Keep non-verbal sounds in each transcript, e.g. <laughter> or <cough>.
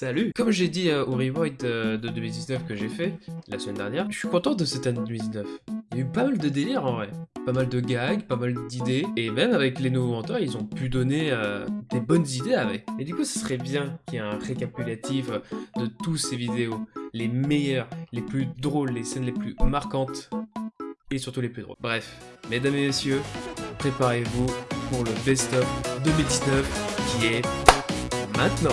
Salut Comme j'ai dit euh, au Rewind euh, de 2019 que j'ai fait la semaine dernière, je suis content de cette année 2019. Il y a eu pas mal de délires en vrai. Pas mal de gags, pas mal d'idées, et même avec les nouveaux mentors, ils ont pu donner euh, des bonnes idées avec. Et du coup, ce serait bien qu'il y ait un récapitulatif de tous ces vidéos. Les meilleures, les plus drôles, les scènes les plus marquantes, et surtout les plus drôles. Bref, mesdames et messieurs, préparez-vous pour le best-of 2019 qui est maintenant.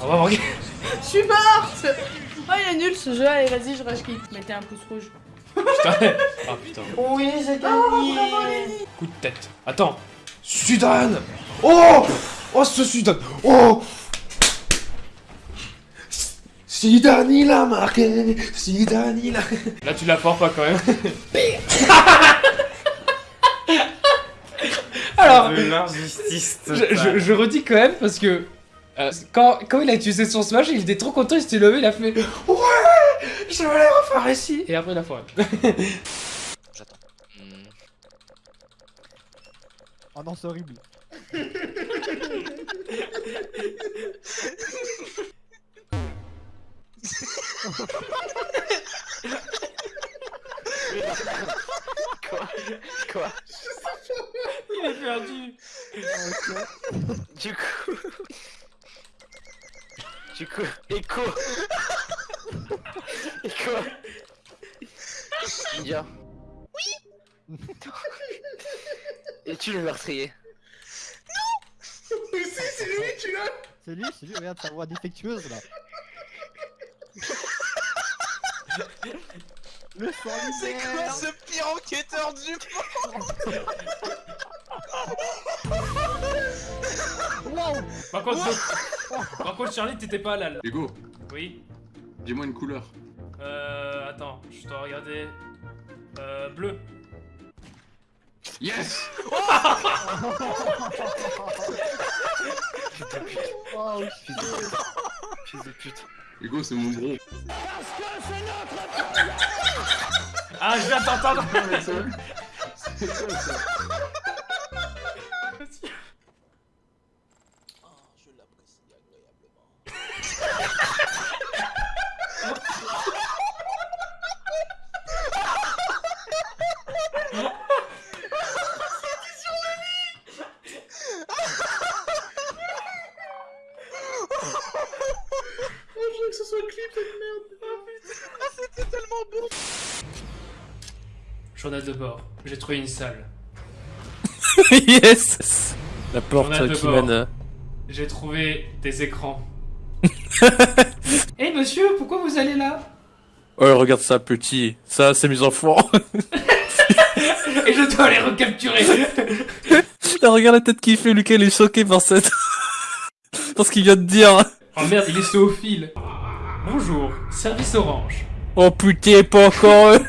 On va voir. Je suis morte Oh il est nul ce jeu, allez vas-y je rage quitte. Mettez un pouce rouge. Putain. Ah putain. Oui j'ai gagné Coup de tête. Attends. Sudan Oh Oh ce Sudan Oh. Sudan il a marqué. Sudan il a... Là tu la portes pas quand même. <laughs> Alors, je, je- je redis quand même parce que euh, quand, quand il a utilisé son smash, il était trop content, il s'était levé, il a fait Ouais Je vais les refaire ici. Et après il a foiré. <laughs> Oh non, c'est horrible. Quoi Quoi Il est perdu Du coup. Du coup. Écho Écho Ninja. Oui <laughs> Es-tu le meurtrier <laughs> C'est lui, c'est lui, regarde sa voix défectueuse là. Le C'est quoi ce pire enquêteur du Wow Par contre, par contre Charlie, t'étais pas là. là. Hugo, Oui dis-moi une couleur. Euh. Attends, je dois regarder. Euh. Bleu. Yes Oh Fils de pute. Hugo, c'est mon gros. Ah, je viens t'entendre C'est quoi ça Journal de bord. J'ai trouvé une salle. <laughs> yes La porte qui mène. euh, J'ai trouvé des écrans. <laughs> Eh monsieur, pourquoi vous allez là? Oh, regarde ça, petit. Ça, c'est mes enfants. <laughs> Et je dois les recapturer Là, regarde la tête qu'il fait, Lucas, il est choqué par cette. par ce qu'il vient de dire. Oh merde, il est zoophile Bonjour, service orange. Oh putain, pas encore. eux.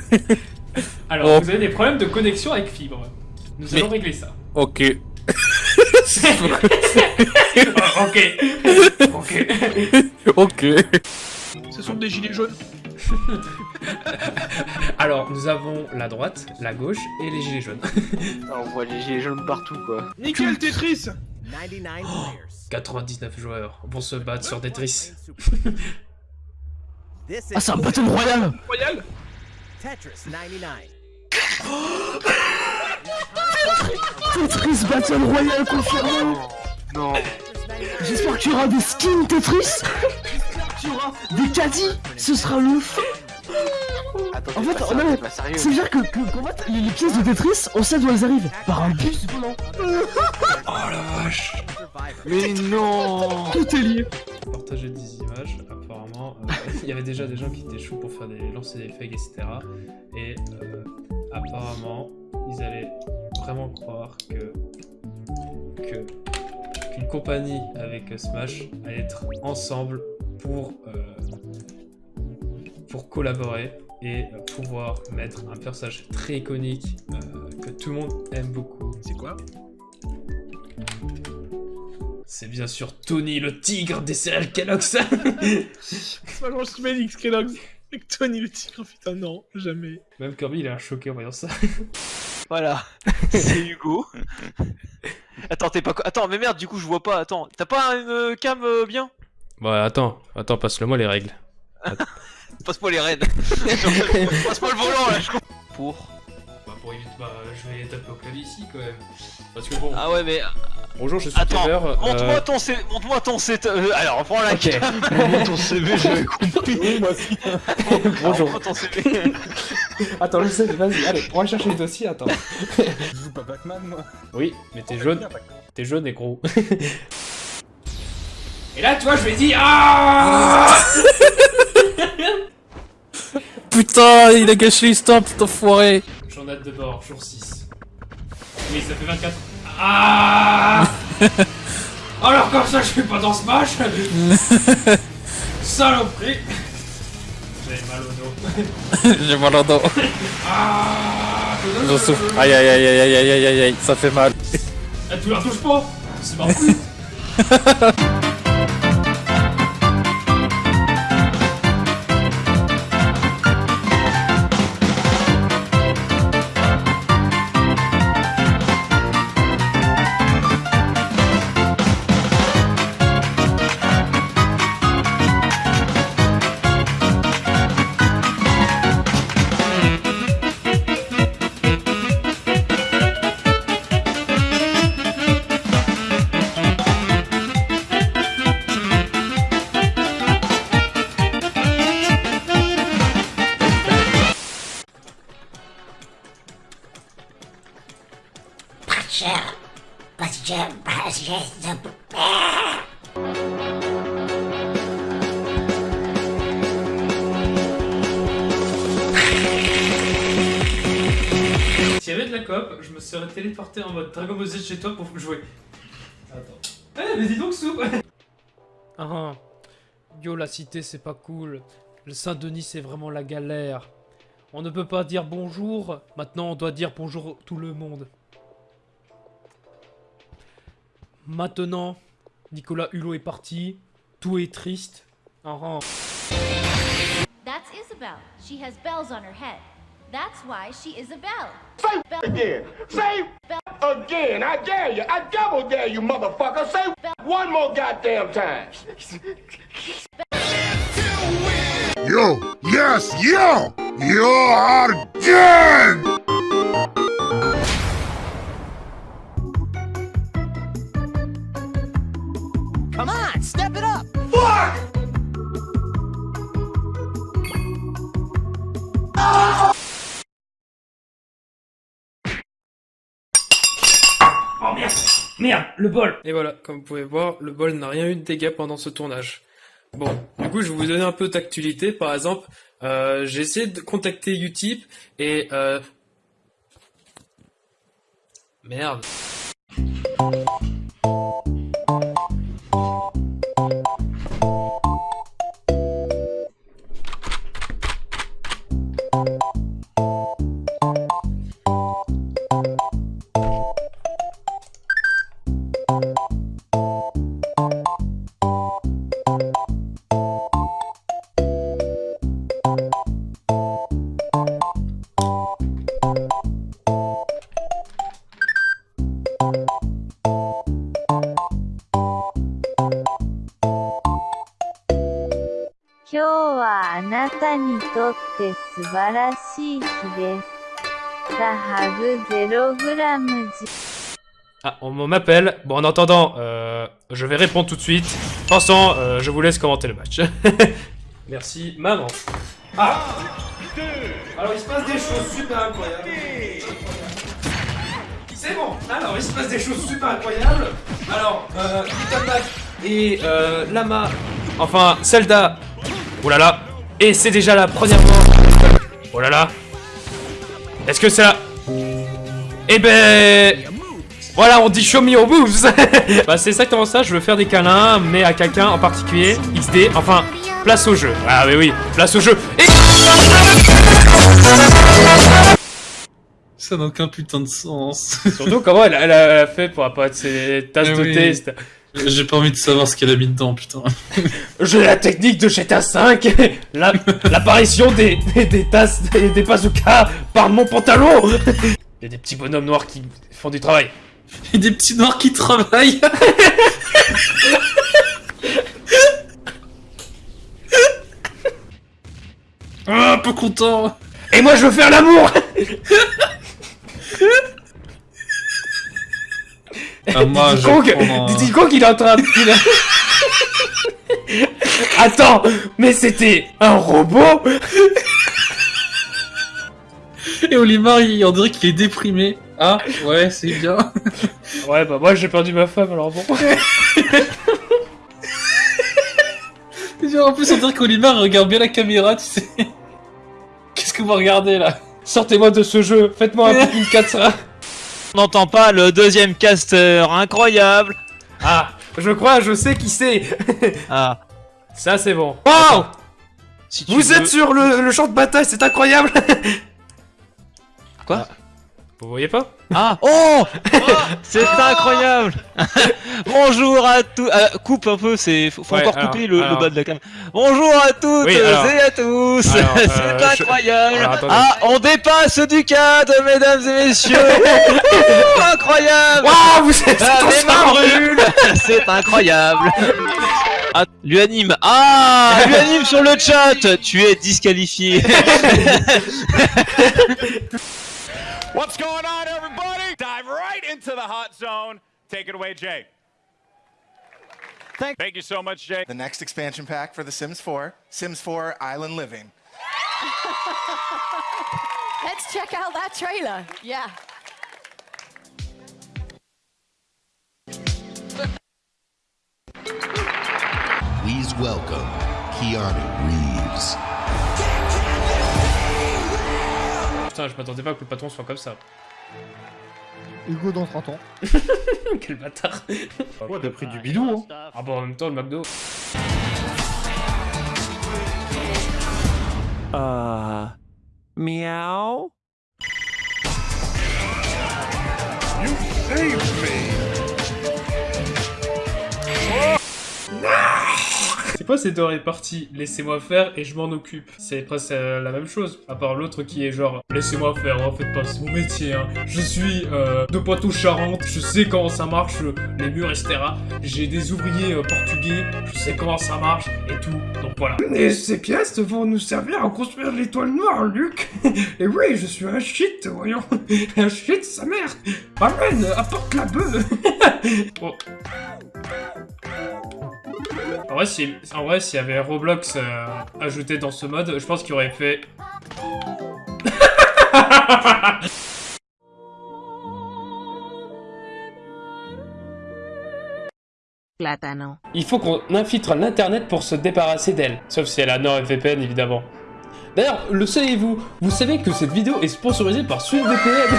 <laughs> Alors, Oh. vous avez des problèmes de connexion avec fibre. Nous Mais- allons régler ça. ok. Oh, <laughs> <laughs> ok. ok. ok. Ce sont des gilets jaunes. Alors, nous avons la droite, la gauche et les gilets jaunes. Ah, on voit les gilets jaunes partout quoi. Nickel Tetris 99 joueurs vont se battre sur Tetris. Ah, c'est un battle royal Royal Tetris Battle Royale confirmé. Non. J'espère qu'il y aura des skins Tetris. Qu'il y aura des caddies. Ce sera le feu Attends, En fait, pas on sérieux, a- t'es pas sérieux. Ça veut dire que, les, les pièces de Tetris, on sait d'où elles arrivent. Par un bus volant. Mais non. Tout est lié. Partager des images, euh, il y avait déjà des gens qui étaient chauds pour faire des lancer des fakes, etc. Et euh, apparemment, ils allaient vraiment croire que qu'une compagnie avec Smash allait être ensemble pour euh, pour collaborer et euh, pouvoir mettre un personnage très iconique euh, que tout le monde aime beaucoup. C'est quoi? C'est bien sûr Tony le tigre des céréales Kellogg's. C'est pas quand je mets X Kellogg's. Avec Tony le tigre, putain, non, jamais. Même Kirby il a l'air choqué en voyant ça. <laughs> Voilà. C'est Hugo. Attends, t'es pas. Attends, mais merde, du coup, je vois pas. Attends, t'as pas une euh, cam euh, bien? Bon attends, attends, passe-le moi les règles. <laughs> Passe-moi les raids. <laughs> Passe-moi le volant là, je comprends. Pour. Pour éviter, bah je vais taper au clavier ici quand même. Parce que bon, Ah ouais, mais. bonjour je suis Attends, euh, montre-moi ton C. Montre-moi ton C. euh, alors, prends la Ok. cam. <laughs> ton CV, j'avais compris. moi aussi. <laughs> Bonjour. Ton CV. <laughs> Attends, je sais, vas-y, allez, on va chercher les dossiers, attends. Je joue pas Pac-Man, moi. Oui, mais t'es jaune, t'es jaune et gros. et là, toi, je vais dire ah Putain, il a gâché l'histoire, putain foiré. Journal de bord, jour 6. Oui, ça fait 24. Ah <laughs> Alors comme ça, je suis pas dans ce match <laughs> Saloperie J'ai mal au dos. <laughs> J'ai mal au dos. Ah J'en souffre. Aïe aïe aïe aïe aïe aïe aïe aïe, ça fait mal. Eh, tu la touches pas? C'est parti S'il y avait de la coop, je me serais téléporté en mode Dragon Ball Z chez toi pour jouer. Attends. Eh, mais dis donc, Soup Ah, yo, la cité, c'est pas cool. Le Saint-Denis, c'est vraiment la galère. On ne peut pas dire bonjour. Maintenant, on doit dire bonjour tout le monde. Maintenant, Nicolas Hulot est parti. Tout est triste. Ah, ah. That's Isabel. She has bells on her head. That's why she Isabel. again? Say again? I dare you. I double dare you, motherfucker. Say one more goddamn time. Yo, yes, yo! You are dead! Merde le bol Et voilà, comme vous pouvez voir, le bol n'a rien eu de dégâts pendant ce tournage. Bon, du coup, je vais vous donner un peu d'actualité. Par exemple, euh, j'ai essayé de contacter Utip et... Euh... Merde. Ah, on m'appelle. Bon, en attendant, euh, je vais répondre tout de suite. Pensant, euh, je vous laisse commenter le match. <laughs> Merci, maman. Ah Alors, il se passe des choses super incroyables. C'est bon Alors, il se passe des choses super incroyables. Alors, euh, et euh, Lama... Enfin, Zelda... Là Et c'est déjà la première mort Oh là là Est-ce que c'est la... Eh ben... Voilà, on dit show me your moves Bah c'est exactement ça, je veux faire des câlins, mais à quelqu'un en particulier, XD, enfin, place au jeu. Ah oui oui, place au jeu. Et... Ça n'a aucun putain de sens. Surtout comment elle, elle a, elle a fait pour apparaître ses tasses Mais de oui. thé. J'ai pas envie de savoir ce qu'elle a mis dedans, putain. J'ai la technique de GTA 5 la- L'apparition des, des, des tasses et des bazookas par mon pantalon Il y a des petits bonhommes noirs qui font du travail. Et des petits noirs qui travaillent. ah, pas content. Et moi je veux faire l'amour Ah, moi, Diddy Kong, prendre un- Diddy Kong, il est en train de... il Attends, mais c'était un robot Et Olimar, il, on dirait qu'il est déprimé. Ah, ouais, c'est bien. Ouais, bah moi j'ai perdu ma femme, alors bon. <laughs> Genre, en plus, on dirait qu'Olimar regarde bien la caméra, tu sais. Qu'est-ce que vous regardez là? Sortez-moi de ce jeu, faites-moi un <laughs> Pikmin 4 On n'entend pas le deuxième caster incroyable. Ah, je crois, je sais qui c'est. <laughs> Ah. Ça c'est bon. Wow. Si Vous veux- êtes sur le, le champ de bataille, c'est incroyable. <laughs> Quoi? Vous voyez pas Ah. Oh, <laughs> C'est incroyable. <laughs> Bonjour à tous. Euh, Coupe un peu, c'est faut, faut Ouais, encore alors, couper le, le alors. bas de la cam. Bonjour à toutes Oui, alors. et à tous. <laughs> Euh, C'est je- incroyable. Ah, on dépasse du cadre, mesdames et messieurs. Incroyable. Waouh, vous êtes Ah, C'est incroyable. Ah, lui anime Ah Lui anime sur le chat. Tu es disqualifié What's going on, everybody? Dive right into the hot zone. Take it away, Jay. Thank, Thank you so much, Jay. The next expansion pack for The Sims 4, Sims 4 Island Living. <laughs> Let's check out that trailer. Yeah. Please welcome Keanu Reeves. Putain, je m'attendais pas que le patron soit comme ça. Hugo dans 30 ans. <laughs> Quel bâtard Ouais, t'as pris du bidon, hein. Ah bon, en même temps, le McDo... Uh, meow? You saved me! C'est quoi cette oreille partie Laissez-moi faire et je m'en occupe. C'est presque euh, la même chose. À part l'autre qui est genre Laissez-moi faire, en fait pas, c'est mon métier. Hein. Je suis euh, de Poitou-Charentes, je sais comment ça marche, les murs, etc. J'ai des ouvriers euh, portugais, je sais comment ça marche et tout. Donc voilà. Et ces pièces vont nous servir à construire l'étoile noire, Luc. <laughs> et oui, je suis un shit, voyons. <laughs> un shit, sa mère. Amène, apporte la bœuf. <laughs> oh. En vrai, si, en vrai, s'il y avait Roblox euh, ajouté dans ce mode, je pense qu'il aurait fait. <laughs> Il faut qu'on infiltre l'internet pour se débarrasser d'elle. Sauf si elle a NordVPN, évidemment. D'ailleurs, le savez-vous Vous savez que cette vidéo est sponsorisée par SweetVPN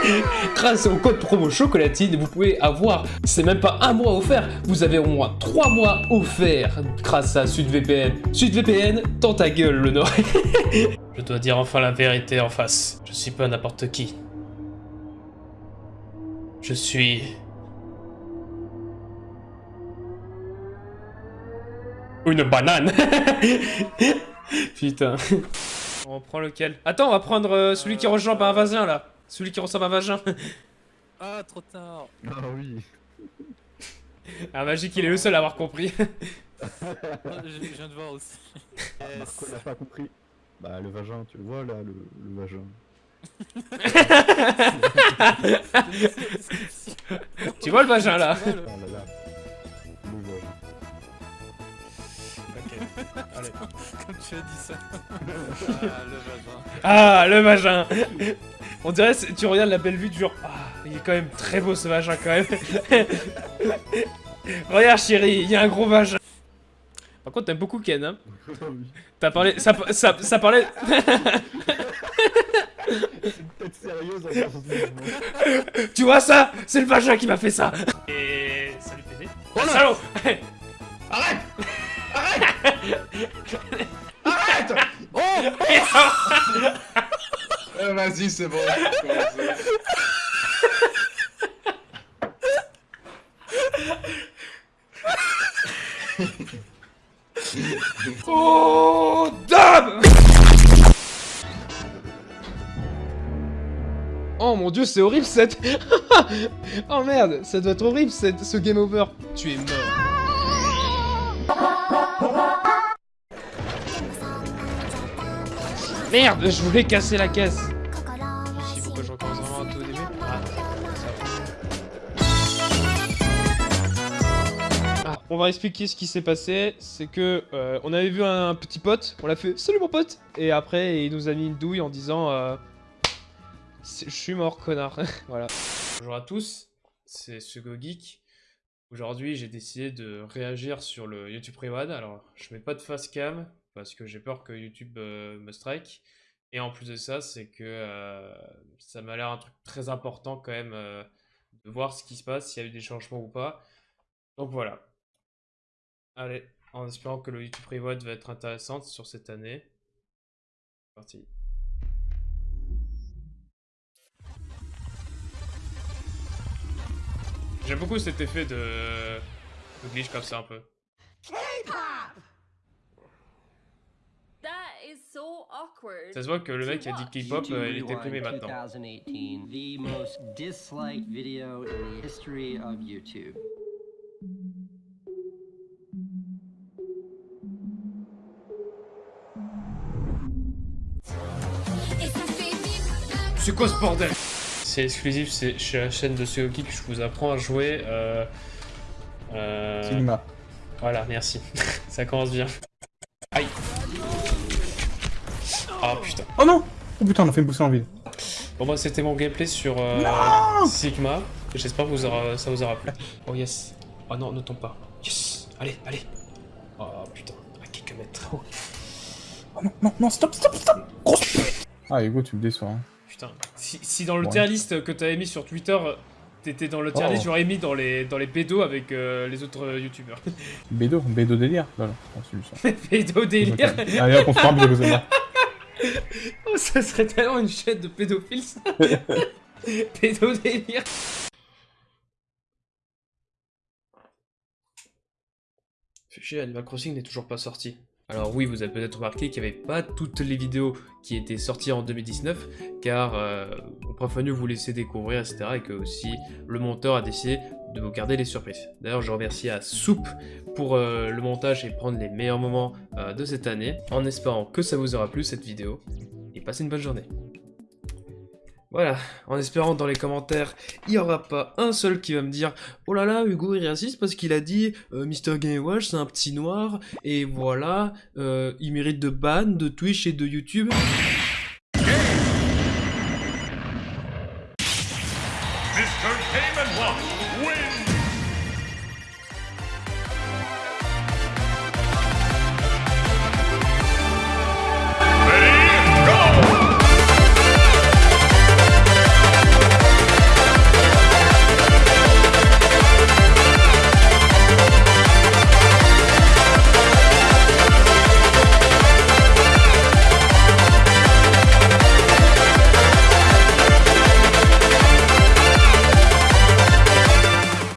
<laughs> Grâce au code promo chocolatine, vous pouvez avoir, c'est même pas un mois offert, vous avez au moins trois mois offerts grâce à SweetVPN. SweetVPN, dans ta gueule, le Nord. <laughs> Je dois dire enfin la vérité en face. Je suis pas n'importe qui. Je suis... Une banane <laughs> <laughs> Putain. On prend lequel Attends, on va prendre euh, celui qui ressemble à un vagin, là. Celui qui ressemble à un vagin. <laughs> Ah, trop tard. Ah oui. <laughs> Ah, Magique, il est le seul à avoir compris. je, je viens de voir aussi. Marco l'a pas compris. Bah le vagin, tu le vois là, le, le vagin. tu vois le vagin, là Ah là là. Allez. Comme tu as dit ça. ah, le vagin. Ah, le vagin On dirait, tu regardes la belle vue du genre... Ah, il est quand même très beau ce vagin, quand même. <laughs> Regarde, chérie, il y a un gros vagin. Par contre, t'aimes beaucoup Ken, hein <laughs> T'as parlé... Ça, ça, ça parlait... Tête sérieuse en tu vois ça? C'est le vagin qui m'a fait ça Et... Salut PD. Oh salaud Arrête Arrête <laughs> Euh, vas-y, c'est bon. <laughs> oh, dame Oh mon dieu, c'est horrible cette... <laughs> oh merde, ça doit être horrible cette... ce game over. Tu es mort. Merde, je voulais casser la caisse. Je sais pourquoi je recommence vraiment à tout au début. Ah, Ah, on va expliquer ce qui s'est passé. C'est que euh, on avait vu un, petit pote, on l'a fait salut mon pote, et après il nous a mis une douille en disant euh, C'est- je suis mort connard. <laughs> voilà. Bonjour à tous, c'est Sugo Geek. Aujourd'hui j'ai décidé de réagir sur le YouTube Rewan. Alors je mets pas de face cam parce que j'ai peur que YouTube euh, me strike. Et en plus de ça, c'est que euh, ça m'a l'air un truc très important quand même euh, de voir ce qui se passe, s'il y a eu des changements ou pas. Donc voilà. Allez, en espérant que le YouTube Reward va être intéressante sur cette année. Parti. J'aime beaucoup cet effet de, de glitch comme ça un peu. So awkward. Ça se voit que le mec qui a dit K-pop, euh, il était primé maintenant. 2018, the most disliked video in the history of YouTube. C'est quoi ce bordel? C'est exclusif, c'est chez la chaîne de Sugoki que je vous apprends à jouer. Euh... euh, Cinéma. Voilà, merci. <laughs> Ça commence bien. Ah putain. Oh non Oh putain, on a fait une poussée en vide. Bon moi c'était mon gameplay sur euh, Non Sigma. J'espère que vous aura- ça vous aura plu. Oh yes. Oh non, ne tombe pas. Yes. Allez, allez. Oh putain, à quelques mètres. Oh non, non, non, stop, stop, stop Grosse pute Ah Hugo, tu me déçois. Hein. Putain. Si, si dans le Ouais. tier list que t'avais mis sur Twitter, t'étais dans le tier Oh. list, j'aurais mis dans les, dans les bédos avec euh, les autres euh, youtubeurs. Bédo, Bédo délire. Voilà, on ça. <laughs> Pédo délire. Allez, hop, on se fait un bisou, c'est bon. Oh, <laughs> ça serait tellement une chaîne de pédophiles, ça. <laughs> Pédo délire. Fait chier, Animal Crossing n'est toujours pas sorti. Alors oui, vous avez peut-être remarqué qu'il n'y avait pas toutes les vidéos qui étaient sorties en 2019, car euh, mon prof Manu vous laisser découvrir, etc. Et que aussi le monteur a décidé de vous garder les surprises. D'ailleurs, je remercie à Soup pour euh, le montage et prendre les meilleurs moments euh, de cette année, en espérant que ça vous aura plu cette vidéo, passez une bonne journée. Voilà, en espérant dans les commentaires, il n'y aura pas un seul qui va me dire « Oh là là, Hugo est raciste parce qu'il a dit euh, Mr. Gamewash c'est un petit noir, et voilà, euh, il mérite de ban de Twitch et de YouTube. » Mr. Game Watch